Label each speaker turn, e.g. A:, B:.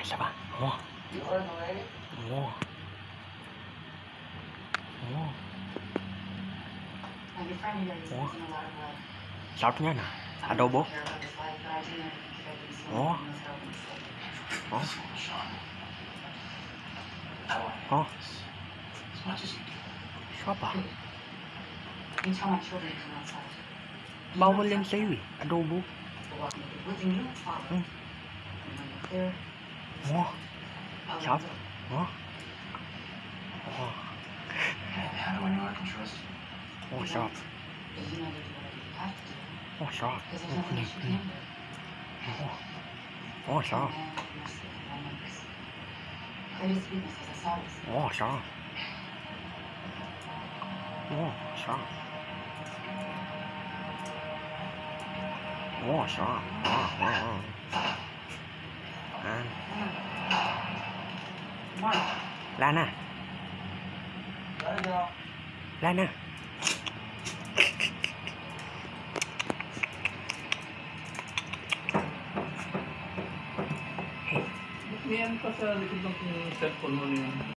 A: isa pa. Oh. Oh. Oh.
B: Ủa?
A: Sarap niyan ah.
B: Adobo. Ủa?
C: Oh. Oh.
A: Sarap ah.
B: You tell my children to come outside. Bawal yan sa'yo
A: eh. Adobo.
B: Walk
A: 我
B: 啥子
A: 啊
C: 我
A: 我啥子我啥子我啥子
B: 我啥子
A: 我啥子我啥子我啥子我啥我啥我啥我啥
B: Wala
A: na. Wala na.
D: Yan pa sa likod ng cellphone mo niya.